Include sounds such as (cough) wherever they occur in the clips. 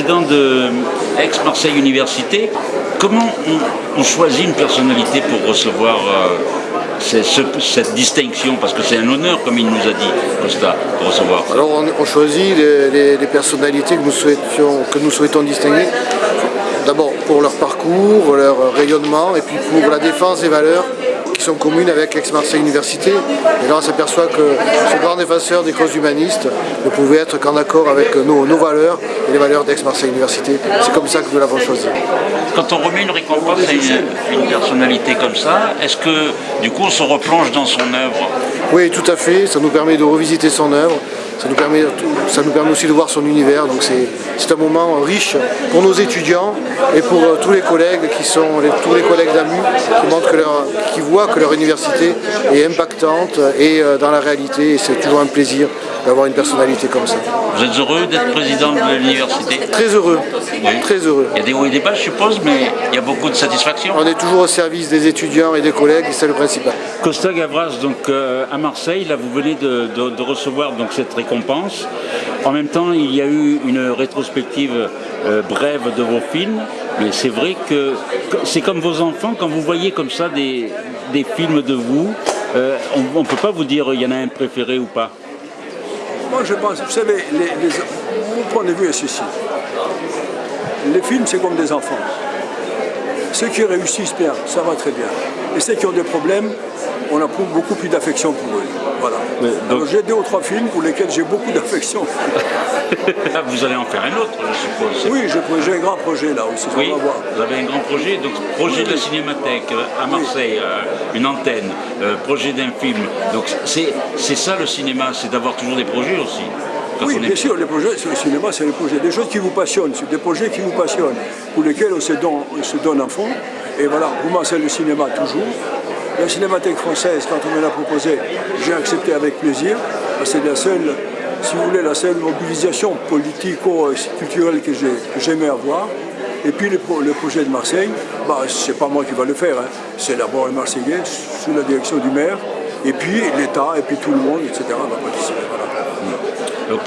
Président de Aix-Marseille Université, comment on, choisit une personnalité pour recevoir euh, cette distinction? Parce que c'est un honneur, comme il nous a dit, Costa, de recevoir. Alors on, choisit les, personnalités que nous souhaitons distinguer. D'abord pour leur parcours, leur rayonnement, et puis pour la défense des valeurs sont communes avec Aix-Marseille Université. Et là, on s'aperçoit que ce grand défenseur des causes humanistes ne pouvait être qu'en accord avec nos, valeurs et les valeurs d'Aix-Marseille Université. C'est comme ça que nous l'avons choisi. Quand on remet une récompense à une, personnalité comme ça, est-ce que du coup on se replonge dans son œuvre? Oui, tout à fait. Ça nous permet de revisiter son œuvre. Ça nous, permet, ça nous permet aussi de voir son univers, donc c'est un moment riche pour nos étudiants et pour euh, tous les collègues qui sont tous les collègues d'AMU qui qui voient que leur université est impactante et euh, dans la réalité. Et c'est toujours un plaisir d'avoir une personnalité comme ça. Vous êtes heureux d'être président de l'université Très heureux, très heureux. Il y a des hauts et des bas je suppose, mais il y a beaucoup de satisfaction. On est toujours au service des étudiants et des collègues et c'est le principal. Costa Gavras, donc euh, à Marseille, là vous venez de, recevoir donc, cette récompense. En même temps, il y a eu une rétrospective euh, brève de vos films, mais c'est vrai que c'est comme vos enfants, quand vous voyez comme ça des, films de vous, euh, on ne peut pas vous dire il y en a un préféré ou pas. Moi, je pense, vous savez, mon point de vue est ceci. Les films, c'est comme des enfants. Ceux qui réussissent bien, ça va très bien. Et ceux qui ont des problèmes, on a beaucoup plus d'affection pour eux. Voilà. J'ai deux ou trois films pour lesquels j'ai beaucoup d'affection. Ah, (laughs) vous allez en faire un autre, je suppose. Oui, j'ai un grand projet là aussi. Oui, vous avez un grand projet, donc projet de la cinémathèque euh, à Marseille, euh, une antenne, euh, projet d'un film. Donc c'est ça le cinéma, c'est d'avoir toujours des projets aussi. Oui, bien sûr, les projets, le cinéma, c'est des projets, des choses qui vous passionnent, des projets qui vous passionnent, pour lesquels on se donne, on se donne fond. Et voilà, vous c'est le cinéma toujours. La Cinémathèque française, quand on me l'a proposé, j'ai accepté avec plaisir. C'est la seule, si vous voulez, la seule mobilisation politico-culturelle que j'aimais avoir. Et puis le, projet de Marseille, bah, c'est pas moi qui va le faire, hein. c'est d'abord les Marseillais, sous la direction du maire, et puis l'État, et puis tout le monde, etc. va participer.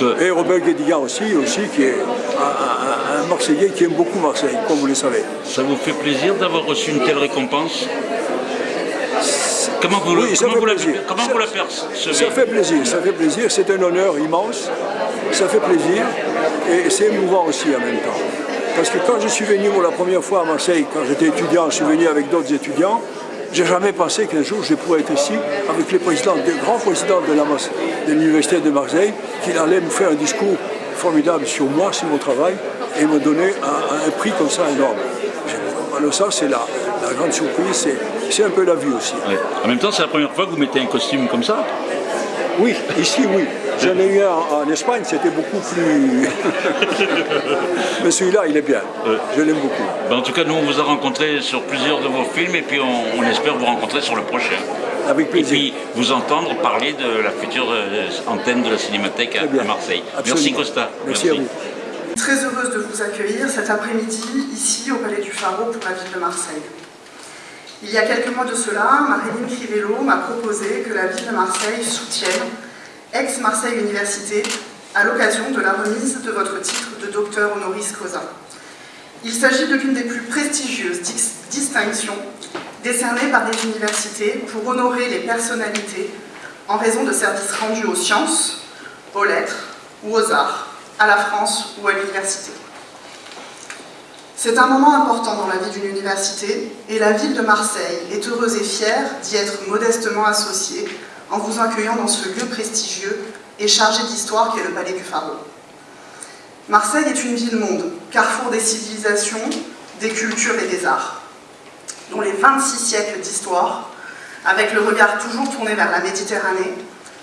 Euh, et Robert Guédiguian aussi, aussi, qui est un, un, Marseillais qui aime beaucoup Marseille, comme vous le savez. Ça vous fait plaisir d'avoir reçu une telle récompense? Comment vous, oui, comment vous, la, comment vous la percevez Ça fait plaisir, ça fait plaisir, c'est un honneur immense, ça fait plaisir et c'est émouvant aussi en même temps. Parce que quand je suis venu pour la première fois à Marseille, quand j'étais étudiant, je suis venu avec d'autres étudiants, j'ai jamais pensé qu'un jour je pourrais être ici avec les présidents, des grands présidents de l'Université de, Marseille, qu'il allait me faire un discours formidable sur moi, sur mon travail, et me donner un, prix comme ça énorme. Alors ça, c'est la, la grande surprise, c'est un peu la vie aussi. En même temps, c'est la première fois que vous mettez un costume comme ça Oui, ici, oui. J'en ai eu un en Espagne, c'était beaucoup plus... (laughs) Mais celui-là, il est bien. Je l'aime beaucoup. Ben, en tout cas, nous, on vous a rencontré sur plusieurs de vos films et puis on, espère vous rencontrer sur le prochain. Avec plaisir. Et puis, vous entendre parler de la future euh, antenne de la Cinémathèque à, Marseille. Merci Costa. Merci, à vous. Très heureuse de vous accueillir cet après-midi ici au Palais du Pharaon pour la ville de Marseille. Il y a quelques mois de cela, Marilyn Crivello m'a proposé que la ville de Marseille soutienne ex-Marseille Université à l'occasion de la remise de votre titre de docteur honoris causa. Il s'agit de l'une des plus prestigieuses distinctions décernées par des universités pour honorer les personnalités en raison de services rendus aux sciences, aux lettres ou aux arts, à la France ou à l'université. C'est un moment important dans la vie d'une université et la ville de Marseille est heureuse et fière d'y être modestement associée en vous accueillant dans ce lieu prestigieux et chargé d'histoire qu'est le Palais du Pharaon. Marseille est une ville-monde, carrefour des civilisations, des cultures et des arts, dont les 26 siècles d'histoire, avec le regard toujours tourné vers la Méditerranée,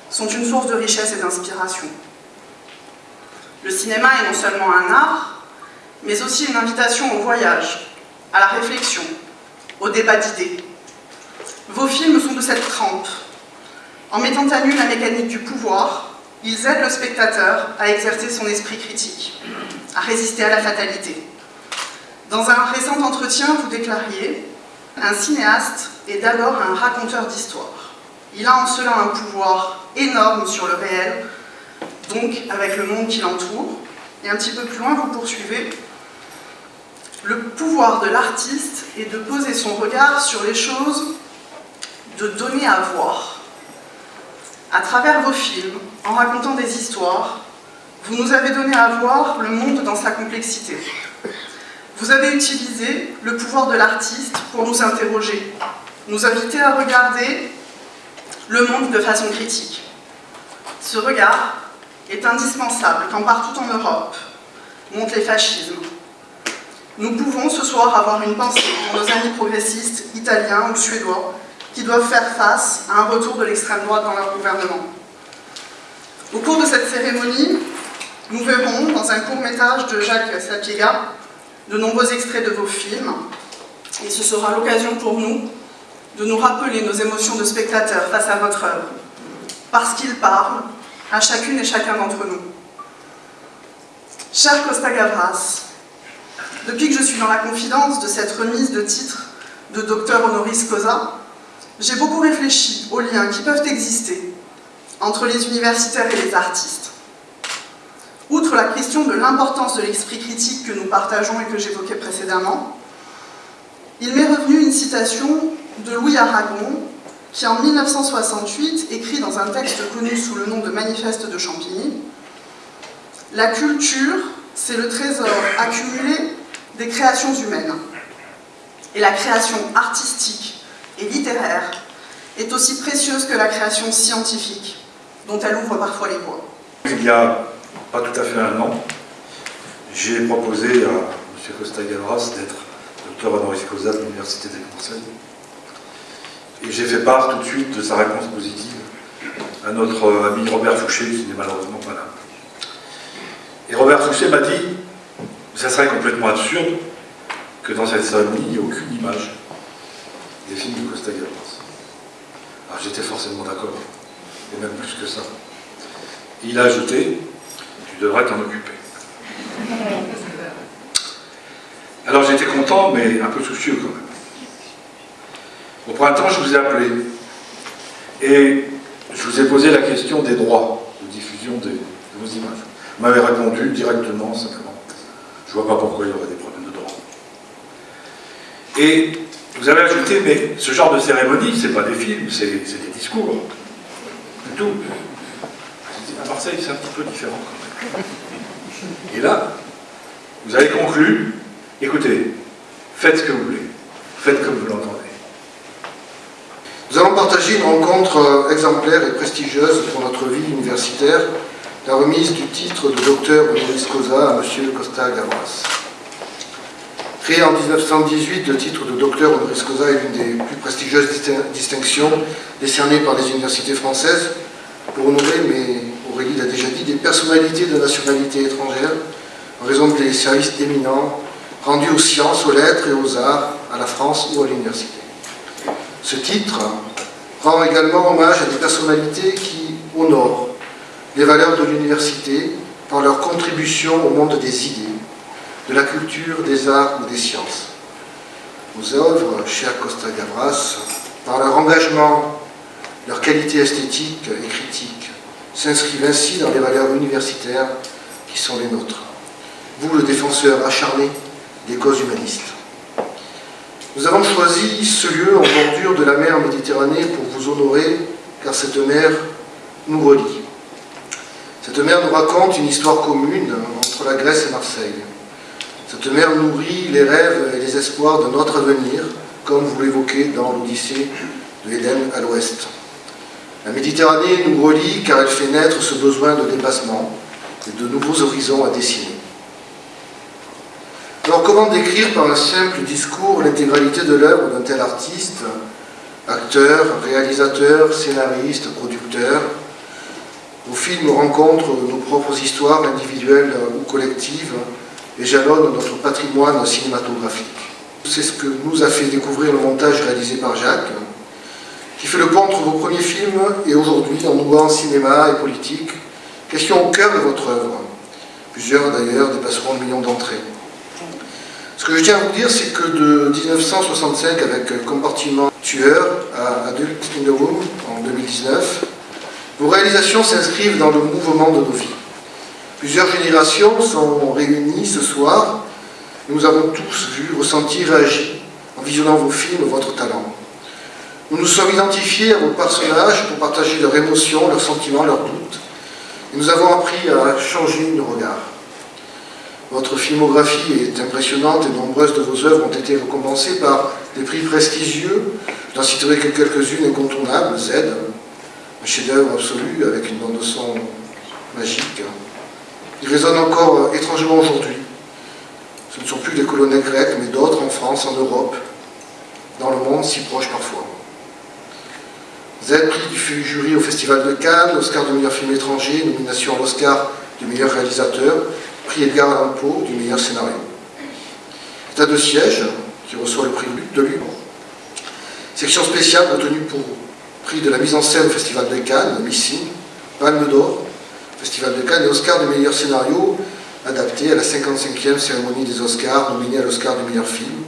sont une source de richesse et d'inspiration. Le cinéma est non seulement un art, mais aussi une invitation au voyage, à la réflexion, au débat d'idées. Vos films sont de cette trempe. En mettant à nu la mécanique du pouvoir, ils aident le spectateur à exercer son esprit critique, à résister à la fatalité. Dans un récent entretien, vous déclariez « Un cinéaste est d'abord un raconteur d'histoire. Il a en cela un pouvoir énorme sur le réel, donc avec le monde qui l'entoure, Et un petit peu plus loin, vous poursuivez. Le pouvoir de l'artiste est de poser son regard sur les choses, de donner à voir. À travers vos films, en racontant des histoires, vous nous avez donné à voir le monde dans sa complexité. Vous avez utilisé le pouvoir de l'artiste pour nous interroger, nous inviter à regarder le monde de façon critique. Ce regard est indispensable quand partout en Europe montent les fascismes. Nous pouvons ce soir avoir une pensée pour nos amis progressistes, italiens ou suédois, qui doivent faire face à un retour de l'extrême droite dans leur gouvernement. Au cours de cette cérémonie, nous verrons, dans un court-métrage de Jacques Sapiega, de nombreux extraits de vos films, et ce sera l'occasion pour nous de nous rappeler nos émotions de spectateurs face à votre œuvre, parce qu'il parle à chacune et chacun d'entre nous. Cher Costa Gavras, depuis que je suis dans la confidence de cette remise de titre de docteur honoris causa, j'ai beaucoup réfléchi aux liens qui peuvent exister entre les universitaires et les artistes. Outre la question de l'importance de l'esprit critique que nous partageons et que j'évoquais précédemment, il m'est revenu une citation de Louis Aragon qui en 1968 écrit dans un texte connu sous le nom de Manifeste de Champigny « La culture, c'est le trésor accumulé des créations humaines. Et la création artistique et littéraire est aussi précieuse que la création scientifique, dont elle ouvre parfois les voies. » Il y a pas tout à fait un an, j'ai proposé à M. Costa Gavras d'être docteur honoris causa de l'Université Conseils et j'ai fait part tout de suite de sa réponse positive à notre ami Robert Fouché, qui n'est malheureusement pas là. Et Robert Fouché m'a dit, ça serait complètement absurde que dans cette salle, il n'y ait aucune image des films de Costa Gavras. Alors j'étais forcément d'accord, et même plus que ça. Il a ajouté, tu devrais t'en occuper. Alors j'étais content, mais un peu soucieux quand même. Au printemps, je vous ai appelé et je vous ai posé la question des droits de diffusion de, vos images. Vous m'avez répondu directement, simplement. Je ne vois pas pourquoi il y aurait des problèmes de droit. Et vous avez ajouté, mais ce genre de cérémonie, ce n'est pas des films, c'est des discours. C'est tout. À Marseille, c'est un petit peu différent quand même. Et là, vous avez conclu, écoutez, faites ce que vous voulez, faites comme vous l'entendez. Nous allons partager une rencontre euh, exemplaire et prestigieuse pour notre vie universitaire, la remise du titre de docteur honoris causa à M. Costa Gavras. Créé en 1918, le titre de docteur honoris causa est l'une des plus prestigieuses distinctions décernées par les universités françaises pour honorer, mais Aurélie l'a déjà dit, des personnalités de nationalité étrangère en raison des services éminents rendus aux sciences, aux lettres et aux arts à la France ou à l'université. Ce titre rend également hommage à des personnalités qui honorent les valeurs de l'université par leur contribution au monde des idées, de la culture, des arts ou des sciences. Vos œuvres, cher Costa Gavras, par leur engagement, leur qualité esthétique et critique, s'inscrivent ainsi dans les valeurs universitaires qui sont les nôtres. Vous, le défenseur acharné des causes humanistes. Nous avons choisi ce lieu en bordure de la mer Méditerranée pour vous honorer, car cette mer nous relie. Cette mer nous raconte une histoire commune entre la Grèce et Marseille. Cette mer nourrit les rêves et les espoirs de notre avenir, comme vous l'évoquez dans l'Odyssée de l'Éden à l'ouest. La Méditerranée nous relie car elle fait naître ce besoin de dépassement et de nouveaux horizons à dessiner. Alors comment décrire par un simple discours l'intégralité de l'œuvre d'un tel artiste, acteur, réalisateur, scénariste, producteur Vos films rencontrent nos propres histoires individuelles ou collectives et jalonnent notre patrimoine cinématographique. C'est ce que nous a fait découvrir le montage réalisé par Jacques, qui fait le pont entre vos premiers films et aujourd'hui en nouant cinéma et politique, question au cœur de votre œuvre. Plusieurs d'ailleurs dépasseront le million d'entrées. Ce que je tiens à vous dire, c'est que de 1965, avec Compartiment Tueur à Adult in the Room en 2019, vos réalisations s'inscrivent dans le mouvement de nos vies. Plusieurs générations sont réunies ce soir. Nous avons tous vu, ressenti, réagi en visionnant vos films, votre talent. Nous nous sommes identifiés à vos personnages pour partager leurs émotions, leurs sentiments, leurs doutes. Et nous avons appris à changer nos regards. Votre filmographie est impressionnante et nombreuses de vos œuvres ont été récompensées par des prix prestigieux. Je n'en citerai que quelques-unes incontournables. Z, un chef-d'œuvre absolu avec une bande de son magique. Il résonne encore étrangement aujourd'hui. Ce ne sont plus les colonels grecs, mais d'autres en France, en Europe, dans le monde si proche parfois. Z, prix du jury au Festival de Cannes, Oscar du meilleur film étranger, nomination à l'Oscar du meilleur réalisateur, prix Edgar Allan Poe du meilleur scénario. État de siège, qui reçoit le prix de Lyon. Section spéciale retenue pour prix de la mise en scène au Festival de Cannes, Missing, Palme d'Or, Festival de Cannes et Oscar du meilleur scénario, adapté à la 55e cérémonie des Oscars, nominé à l'Oscar du meilleur film.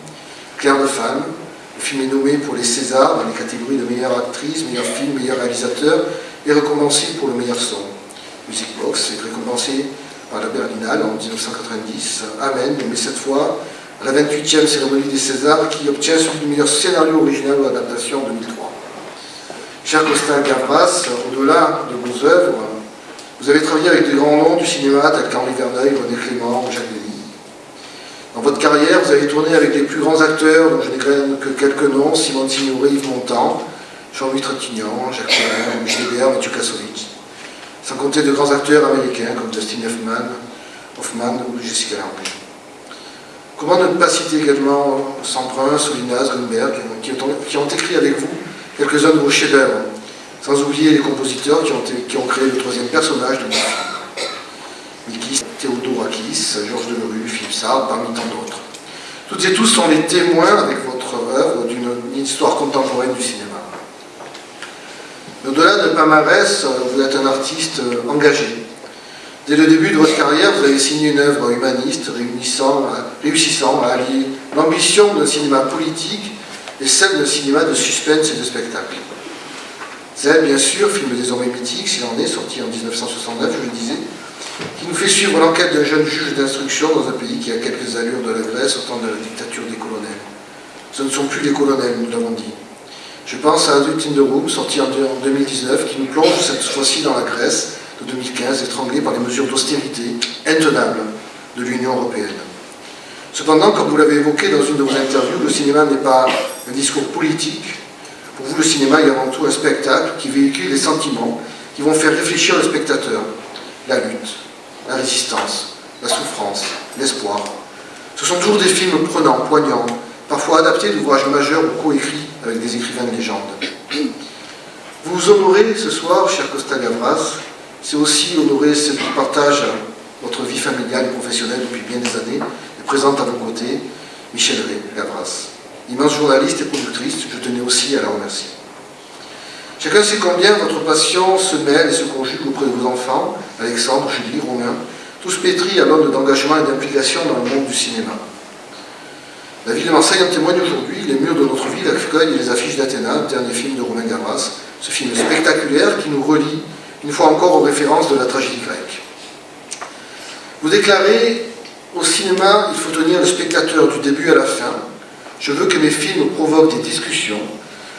Claire de Femme, le film est nommé pour les Césars dans les catégories de meilleure actrice, meilleur film, meilleur réalisateur et récompensé pour le meilleur son. Music Box est récompensé par la Berlinale en 1990. Amen, mais cette fois à la 28e cérémonie des Césars qui obtient celui du meilleur scénario original ou adaptation en 2003. Cher Costa Gavras, au-delà de vos œuvres, vous avez travaillé avec des grands noms du cinéma tels qu'Henri Verneuil, René Clément, Jacques Denis. Dans votre carrière, vous avez tourné avec les plus grands acteurs, dont je n'ai que quelques noms, Simone Signoret, Yves Montand, Jean-Louis Trintignant, Jacques Collin, Michel Hébert, Mathieu Kassovitz sans compter de grands acteurs américains comme Dustin Hoffman, Hoffman ou Jessica Lange. Comment ne pas citer également Semprin, Solinas, Grunberg, qui ont écrit avec vous quelques-uns de vos chefs-d'œuvre, sans oublier les compositeurs qui ont, créé le troisième personnage de mon film. Mikis, Théodorakis, Georges Delerue, Philippe Sartre, parmi tant d'autres. Toutes et tous sont les témoins avec votre œuvre d'une histoire contemporaine du cinéma. Au-delà de Pamarès, vous êtes un artiste euh, engagé. Dès le début de votre carrière, vous avez signé une œuvre humaniste réussissant à allier l'ambition d'un cinéma politique et celle d'un cinéma de suspense et de spectacle. C'est bien sûr, film désormais mythique, s'il en est, sorti en 1969, je le disais, qui nous fait suivre l'enquête d'un jeune juge d'instruction dans un pays qui a quelques allures de la Grèce au temps de la dictature des colonels. Ce ne sont plus les colonels, nous l'avons dit. Je pense à Adult in the Room, sorti en 2019, qui nous plonge cette fois-ci dans la Grèce de 2015, étranglée par les mesures d'austérité intenables de l'Union européenne. Cependant, comme vous l'avez évoqué dans une de vos interviews, le cinéma n'est pas un discours politique. Pour vous, le cinéma est avant tout un spectacle qui véhicule les sentiments qui vont faire réfléchir le spectateur. La lutte, la résistance, la souffrance, l'espoir. Ce sont toujours des films prenants, poignants, parfois adaptés d'ouvrages majeurs ou coécrits avec des écrivains de légende. Vous vous honorez ce soir, cher Costa Gavras, c'est aussi honorer celle qui partage votre vie familiale et professionnelle depuis bien des années présente à vos côtés Michel Gavras. Immense journaliste et productrice, je tenais aussi à la remercier. Chacun sait combien votre passion se mêle et se conjugue auprès de vos enfants, Alexandre, Julie, Romain, tous pétris à l'onde d'engagement et d'implication dans le monde du cinéma. La ville de Marseille en témoigne aujourd'hui, les murs de notre ville accueillent les affiches d'Athéna, dernier film de Romain Gavras, ce film spectaculaire qui nous relie une fois encore aux références de la tragédie grecque. Vous déclarez, au cinéma, il faut tenir le spectateur du début à la fin. Je veux que mes films provoquent des discussions.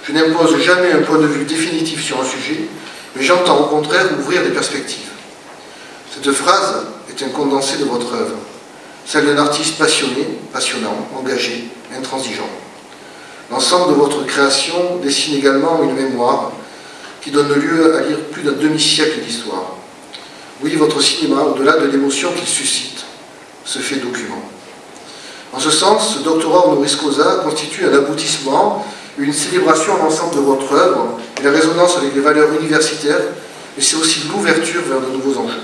Je n'impose jamais un point de vue définitif sur un sujet, mais j'entends au contraire ouvrir des perspectives. Cette phrase est un condensé de votre œuvre celle d'un artiste passionné, passionnant, engagé, intransigeant. L'ensemble de votre création dessine également une mémoire qui donne lieu à lire plus d'un demi-siècle d'histoire. Oui, votre cinéma, au-delà de l'émotion qu'il suscite, se fait document. En ce sens, ce doctorat honoris causa constitue un aboutissement, une célébration à l'ensemble de votre œuvre et la résonance avec les valeurs universitaires, mais c'est aussi l'ouverture vers de nouveaux enjeux.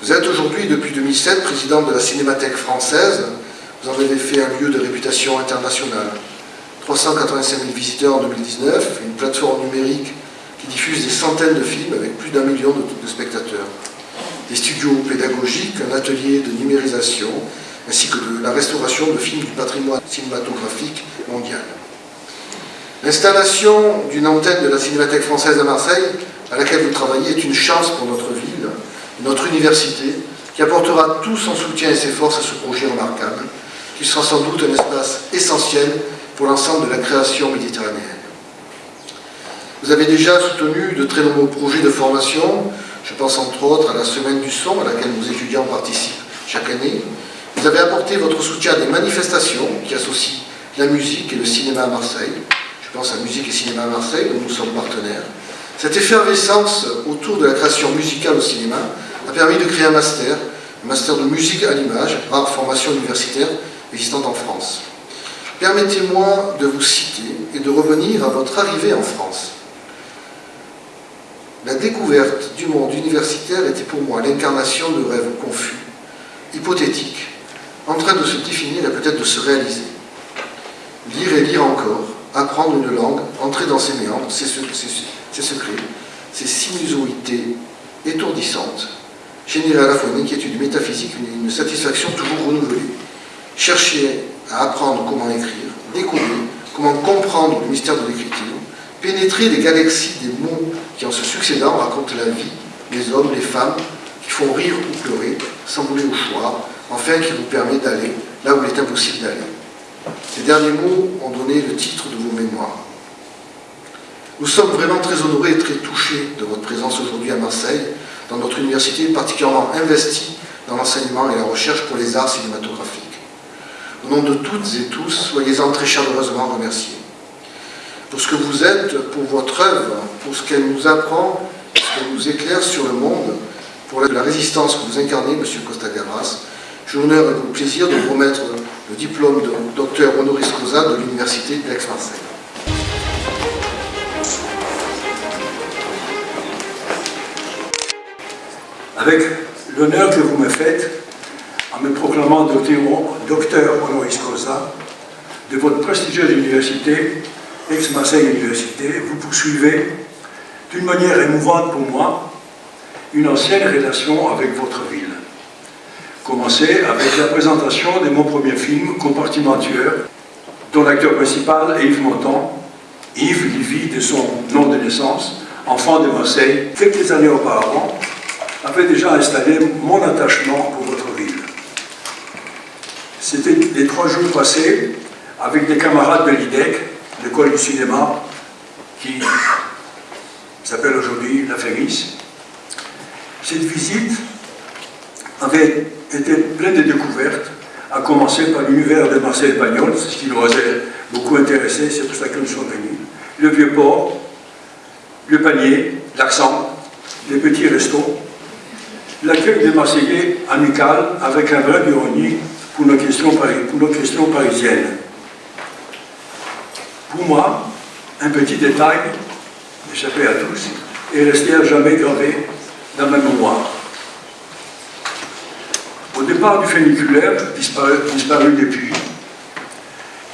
Vous êtes aujourd'hui, depuis 2007, président de la Cinémathèque française. Vous en avez fait un lieu de réputation internationale. 385 000 visiteurs en 2019, une plateforme numérique qui diffuse des centaines de films avec plus d'un million de, spectateurs. Des studios pédagogiques, un atelier de numérisation, ainsi que de la restauration de films du patrimoine cinématographique mondial. L'installation d'une antenne de la Cinémathèque française à Marseille, à laquelle vous travaillez, est une chance pour notre ville, notre université, qui apportera tout son soutien et ses forces à ce projet remarquable, qui sera sans doute un espace essentiel pour l'ensemble de la création méditerranéenne. Vous avez déjà soutenu de très nombreux projets de formation, je pense entre autres à la Semaine du son, à laquelle nos étudiants participent chaque année. Vous avez apporté votre soutien à des manifestations qui associent la musique et le cinéma à Marseille. Je pense à Musique et Cinéma à Marseille, dont nous sommes partenaires. Cette effervescence autour de la création musicale au cinéma a permis de créer un master, un master de musique à l'image, rare formation universitaire existante en France. Permettez-moi de vous citer et de revenir à votre arrivée en France. La découverte du monde universitaire était pour moi l'incarnation de rêves confus, hypothétiques, en train de se définir et peut-être de se réaliser. Lire et lire encore, apprendre une langue, entrer dans ses méandres, ses, secrets, ses sinusoïtés étourdissantes, générer à la fois une inquiétude métaphysique, une, une satisfaction toujours renouvelée. Chercher à apprendre comment écrire, découvrir comment comprendre le mystère de l'écriture, pénétrer les galaxies des mots qui en se succédant racontent la vie, les hommes, les femmes, qui font rire ou pleurer, s'envoler au choix, enfin qui vous permet d'aller là où il est impossible d'aller. Ces derniers mots ont donné le titre de vos mémoires. Nous sommes vraiment très honorés et très touchés de votre présence aujourd'hui à Marseille, dans notre université particulièrement investie dans l'enseignement et la recherche pour les arts cinématographiques. Au nom de toutes et tous, soyez-en très chaleureusement remerciés. Pour ce que vous êtes, pour votre œuvre, pour ce qu'elle nous apprend, ce qu'elle nous éclaire sur le monde, pour la résistance que vous incarnez, M. Costa Gavras, j'ai l'honneur et le plaisir de vous remettre le diplôme de docteur honoris causa de l'Université d'Aix-Marseille. Avec l'honneur que vous me faites, en me proclamant docteur honoris causa de votre prestigieuse université, ex-Marseille Université, vous poursuivez d'une manière émouvante pour moi une ancienne relation avec votre ville. Commencez avec la présentation de mon premier film, Compartimentueur, dont l'acteur principal est Yves Montand, Yves Livy de son nom de naissance, enfant de Marseille, quelques années auparavant, avait déjà installé mon attachement pour votre ville. C'était les trois jours passés avec des camarades de l'IDEC, l'école du cinéma, qui s'appelle aujourd'hui la FEMIS. Cette visite avait été pleine de découvertes, à commencer par l'univers de Marcel Pagnol, ce qui nous a beaucoup intéressé, c'est pour ça que nous sommes venus. Le vieux port, le panier, l'accent, les petits restos, l'accueil des Marseillais amical avec un vrai d'ironie pour pour nos questions parisiennes. Pour moi, un petit détail, échappé à tous, est resté à jamais gravé dans ma mémoire. Au départ du funiculaire, disparu, disparu depuis,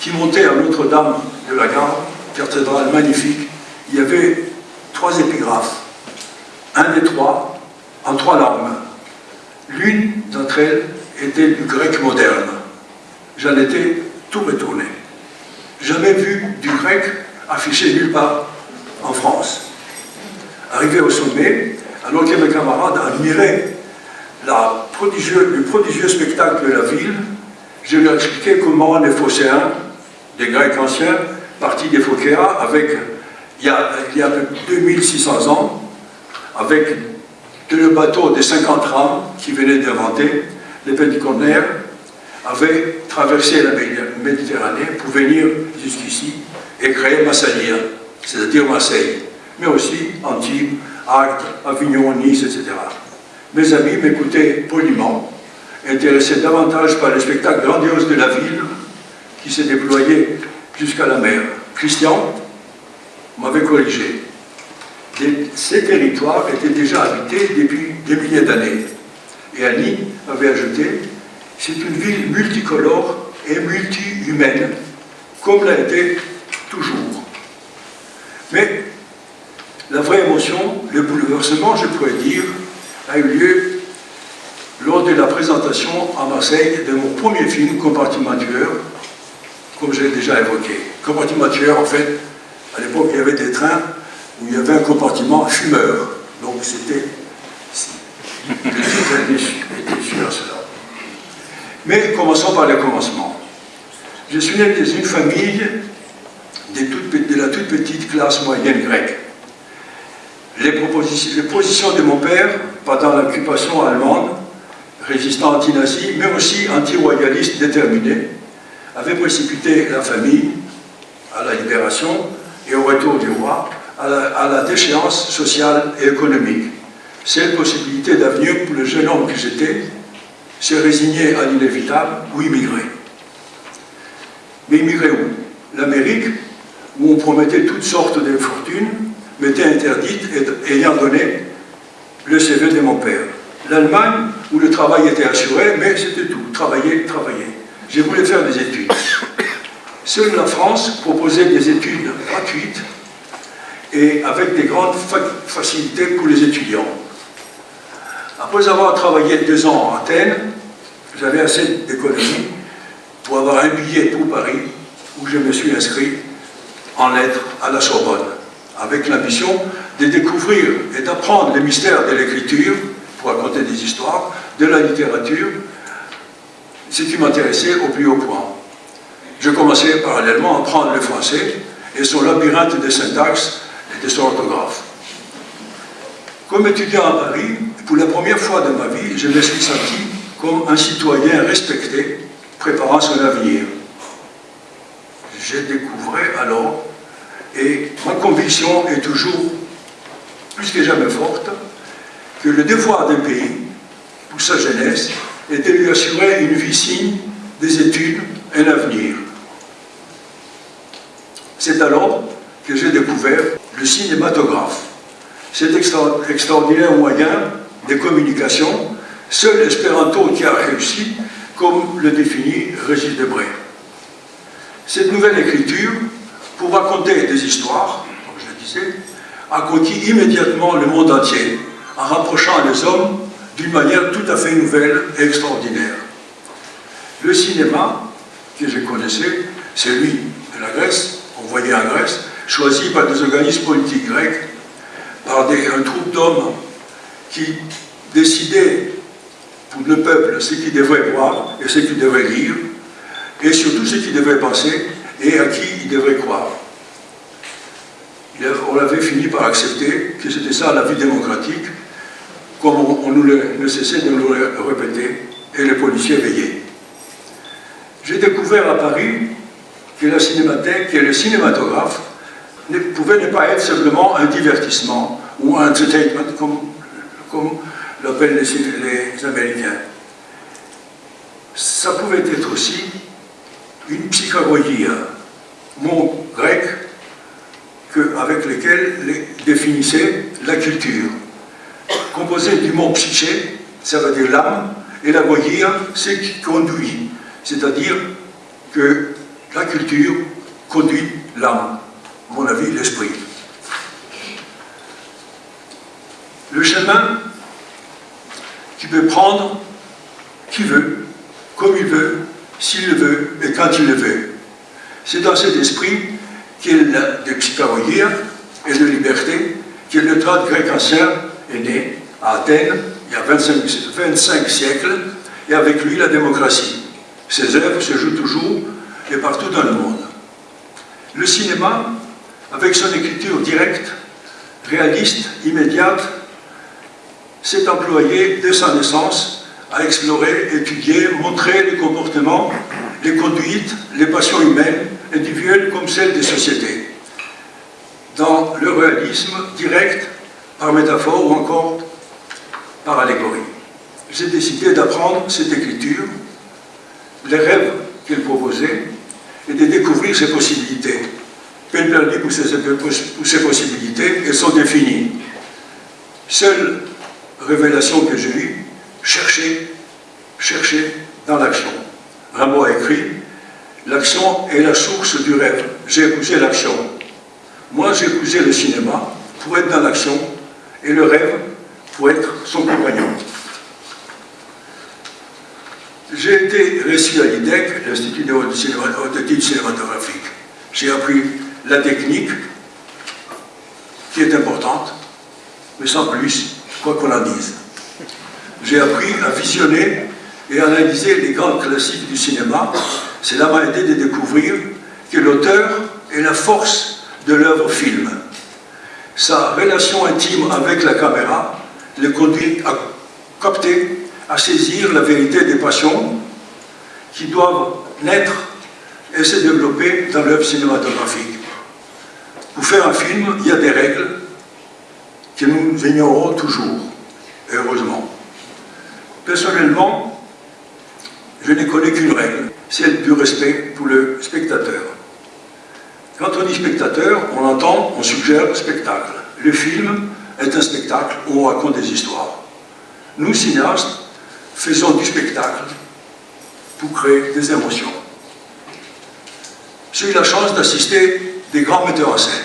qui montait à Notre-Dame de la Gare, cathédrale magnifique, il y avait trois épigraphes. Un des trois, en trois langues. L'une d'entre elles était du grec moderne. J'en étais tout retourné. Jamais vu du grec affiché nulle part en France. Arrivé au sommet, alors que mes camarades admiraient le prodigieux spectacle de la ville, je lui ai expliqué comment les phocéens, des Grecs anciens, partis des Phocéas, avec, il y a, il y a 2600 ans, avec le bateau des 50 rames qui venaient d'inventer, les conteneurs avaient traversé la Méditerranée pour venir jusqu'ici et créer Massalia, c'est-à-dire Marseille, mais aussi Antibes, Agde, Avignon, Nice, etc. Mes amis m'écoutaient poliment, intéressés davantage par le spectacle grandiose de la ville qui s'est déployé jusqu'à la mer. Christian m'avait corrigé. Ces territoires étaient déjà habités depuis des milliers d'années. Et Annie avait ajouté c'est une ville multicolore et multi-humaine, comme l'a été toujours. Mais la vraie émotion, le bouleversement, je pourrais dire, a eu lieu lors de la présentation à Marseille de mon premier film, Compartimentueur, comme je l'ai déjà évoqué. Compartimentueur, en fait, à l'époque, il y avait des trains où il y avait un compartiment fumeur. Donc c'était le été su à cela. Mais commençons par le commencement. Je suis né dans une famille de, la toute petite classe moyenne grecque. Les, positions de mon père pendant l'occupation allemande, résistant anti-nazi, mais aussi anti-royaliste déterminé, avaient précipité la famille à la libération et au retour du roi, à la, à la déchéance sociale et économique. Cette possibilité d'avenir pour le jeune homme que j'étais, se résigner à l'inévitable ou immigrer. Mais immigrer où? L'Amérique, où on promettait toutes sortes de fortunes, m'était interdite ayant donné le CV de mon père. L'Allemagne, où le travail était assuré, mais c'était tout, travailler, travailler. J'ai voulu faire des études. Seule la France proposait des études gratuites et avec des grandes facilités pour les étudiants. Après avoir travaillé deux ans à Athènes, j'avais assez d'économie pour avoir un billet pour Paris où je me suis inscrit en lettres à la Sorbonne, avec l'ambition de découvrir et d'apprendre les mystères de l'écriture, pour raconter des histoires, de la littérature, ce qui m'intéressait au plus haut point. Je commençais parallèlement à apprendre le français et son labyrinthe de syntaxe et de son orthographe. Comme étudiant à Paris, pour la première fois de ma vie, je me suis senti comme un citoyen respecté, préparant son avenir. J'ai découvert alors, et ma conviction est toujours plus que jamais forte, que le devoir d'un pays, pour sa jeunesse, est de lui assurer une vie signe, des études, un avenir. C'est alors que j'ai découvert le cinématographe cet extraordinaire moyen de communication, seul espéranto qui a réussi, comme le définit Régis Debray. Cette nouvelle écriture, pour raconter des histoires, comme je le disais, a conquis immédiatement le monde entier, en rapprochant les hommes d'une manière tout à fait nouvelle et extraordinaire. Le cinéma, que je connaissais, celui de la Grèce, envoyé en Grèce, choisi par des organismes politiques grecs, par des, un groupe d'hommes qui décidaient pour le peuple ce qu'il devrait voir et ce qu'il devrait lire, et surtout ce qu'il devrait penser et à qui il devrait croire. On avait fini par accepter que c'était ça la vie démocratique, comme on, nous le, ne cessait de nous le répéter, et les policiers veillaient. J'ai découvert à Paris que la cinémathèque et le cinématographe ne pouvait ne pas être simplement un divertissement ou un entertainment, comme, l'appellent les, Ça pouvait être aussi une psychagogie, mot grec avec lequel définissait la culture. Composé du mot psyché, ça veut dire l'âme, et la goyia, c'est qui conduit, c'est-à-dire que la culture conduit l'âme mon avis, l'esprit. Le chemin qui peut prendre qui veut, comme il veut, s'il le veut et quand il le veut. C'est dans cet esprit qu'il de psychologie et de liberté que le droit grec ancien est né à Athènes il y a 25, 25 siècles et avec lui la démocratie. Ses œuvres se jouent toujours et partout dans le monde. Le cinéma avec son écriture directe, réaliste, immédiate, s'est employé dès sa naissance à explorer, étudier, montrer les comportements, les conduites, les passions humaines, individuelles comme celles des sociétés. Dans le réalisme direct, par métaphore ou encore par allégorie. J'ai décidé d'apprendre cette écriture, les rêves qu'elle proposait, et de découvrir ses possibilités ces, pour ces possibilités, elles sont définies. Seule révélation que j'ai eue, chercher, chercher dans l'action. Rimbaud a écrit L'action est la source du rêve. J'ai épousé l'action. Moi, j'ai épousé le cinéma pour être dans l'action et le rêve pour être son compagnon. J'ai été reçu à l'IDEC, l'Institut d'études cinématographiques. J'ai appris la technique, qui est importante, mais sans plus, quoi qu'on en dise. j'ai appris à visionner et analyser les grands classiques du cinéma. Cela m'a aidé de découvrir que l'auteur est la force de l'œuvre film. Sa relation intime avec la caméra le conduit à capter, à saisir la vérité des passions qui doivent naître et se développer dans l'œuvre cinématographique. Pour faire un film, il y a des règles que nous ignorons toujours, heureusement. Personnellement, je ne connais qu'une règle, celle du respect pour le spectateur. Quand on dit spectateur, on entend, on suggère spectacle. Le film est un spectacle où on raconte des histoires. Nous, cinéastes, faisons du spectacle pour créer des émotions. J'ai eu la chance d'assister des grands metteurs en scène.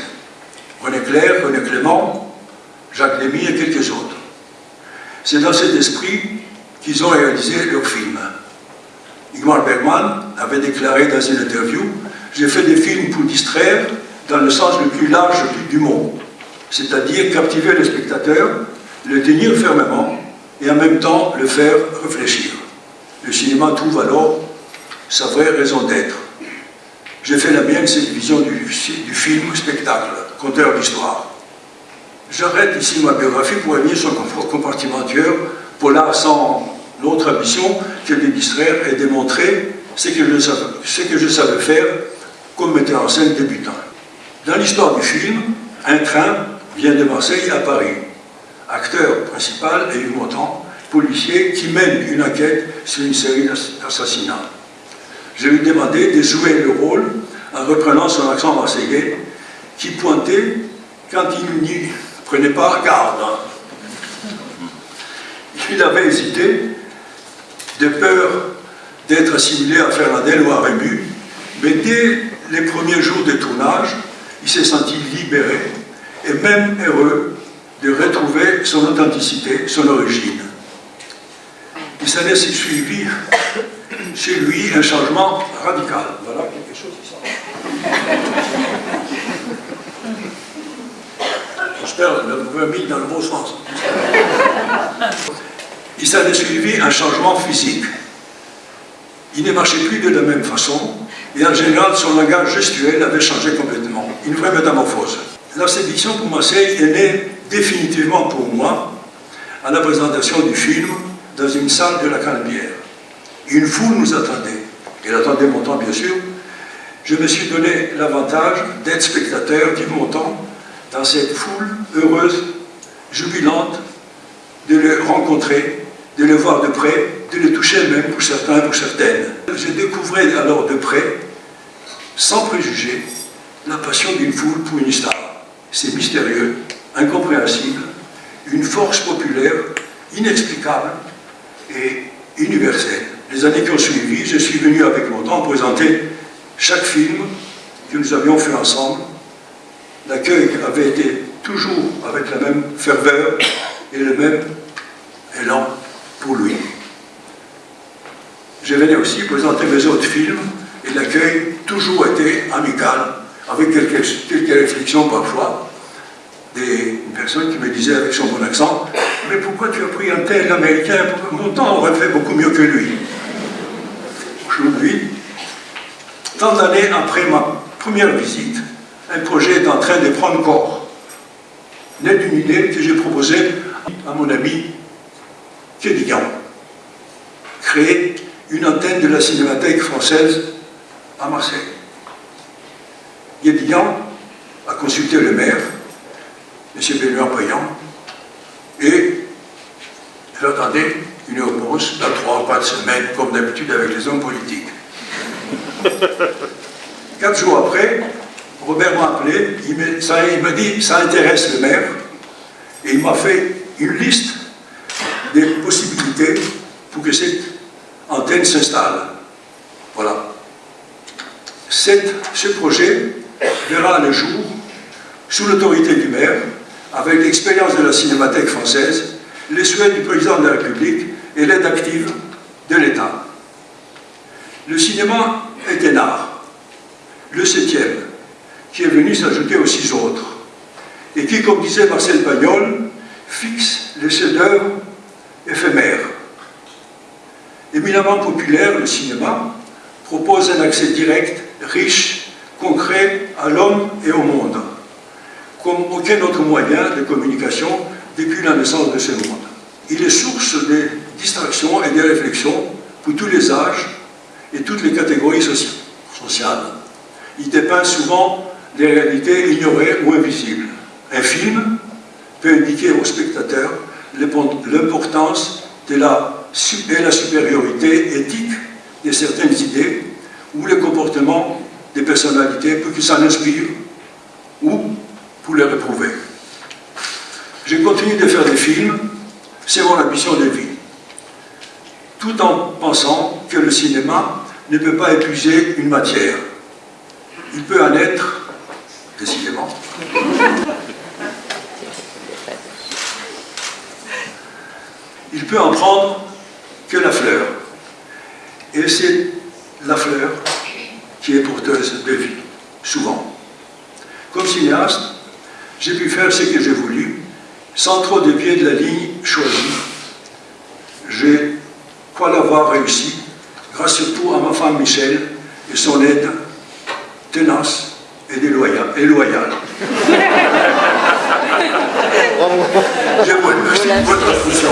René Clair, René Clément, Jacques Demy et quelques autres. C'est dans cet esprit qu'ils ont réalisé leur film. Igmar Bergman avait déclaré dans une interview « J'ai fait des films pour distraire dans le sens le plus large du mot, c'est-à-dire captiver le spectateur, le tenir fermement et en même temps le faire réfléchir. Le cinéma trouve alors sa vraie raison d'être. J'ai fait la mienne, cette vision du, du film spectacle, conteur d'histoire. J'arrête ici ma biographie pour revenir sur le compartiment pour là, sans l'autre ambition que de distraire et démontrer ce que, je savais, ce que je savais faire comme metteur en scène débutant. Dans l'histoire du film, un train vient de Marseille à Paris. Acteur principal est Hugues Montand, policier qui mène une enquête sur une série d'assassinats. Je lui ai demandé de jouer le rôle en reprenant son accent marseillais qui pointait quand il prenait pas garde. Il avait hésité de peur d'être assimilé à Fernandel ou à Rému, mais dès les premiers jours de tournage, il s'est senti libéré et même heureux de retrouver son authenticité, son origine. Il s'en est suivi chez lui un changement radical. Voilà quelque chose qui sort. Mis dans le bon sens. Il s'en suivi un changement physique. Il ne marchait plus de la même façon, et en général, son langage gestuel avait changé complètement. Une vraie métamorphose. La sédition pour Marseille est née définitivement pour moi à la présentation du film dans une salle de la Canebière. Une foule nous attendait. Elle attendait mon temps, bien sûr. Je me suis donné l'avantage d'être spectateur du montant dans cette foule heureuse, jubilante, de le rencontrer, de le voir de près, de le toucher même pour certains, pour certaines. Je découvrais alors de près, sans préjugés, la passion d'une foule pour une star. C'est mystérieux, incompréhensible, une force populaire inexplicable et universelle. Les années qui ont suivi, je suis venu avec mon temps présenter chaque film que nous avions fait ensemble. L'accueil avait été toujours avec la même ferveur et le même élan pour lui. Je venais aussi présenter mes autres films et l'accueil toujours été amical, avec quelques, quelques réflexions parfois, des personnes qui me disaient avec son bon accent « Mais pourquoi tu as pris un tel américain? Mon temps aurait fait beaucoup mieux que lui. » Aujourd'hui, tant d'années après ma première visite, un projet est en train de prendre corps. D'une idée que j'ai proposée à mon ami Kédigan. Créer une antenne de la Cinémathèque française à Marseille. Guédillan a consulté le maire, M. Benoît Payan, et j'attendais une réponse dans trois ou quatre semaines, comme d'habitude avec les hommes politiques. (laughs) Quatre jours après, Robert m'a appelé, il me, ça, il dit ça intéresse le maire, et il m'a fait une liste des possibilités pour que cette antenne s'installe. Voilà. Ce projet verra le jour sous l'autorité du maire, avec l'expérience de la Cinémathèque française, les souhaits du président de la République et l'aide active de l'État. Le cinéma est un art, le septième, qui est venu s'ajouter aux six autres, et qui, comme disait Marcel Pagnol, fixe les chefs-d'œuvre éphémères. Éminemment populaire, le cinéma propose un accès direct, riche, concret à l'homme et au monde, comme aucun autre moyen de communication depuis la naissance de ce monde. Il est source de distractions et de réflexions pour tous les âges et toutes les catégories sociales. Il dépeint souvent des réalités ignorées ou invisibles. Un film peut indiquer au spectateur l'importance la, et la supériorité éthique de certaines idées ou le comportement des personnalités pour qu'ils s'en inspirent ou pour les réprouver. Je continue de faire des films, c'est mon ambition de vie, tout en pensant que le cinéma ne peut pas épuiser une matière. Il peut en être, décidément, il peut en prendre que la fleur. Et c'est la fleur qui est porteuse de vie, souvent. Comme cinéaste, j'ai pu faire ce que j'ai voulu, sans trop dévier de la ligne choisie. J'ai crois l'avoir réussi, grâce surtout à ma femme Michel et son aide tenace et déloyale. Et loyale. Remercie pour votre attention.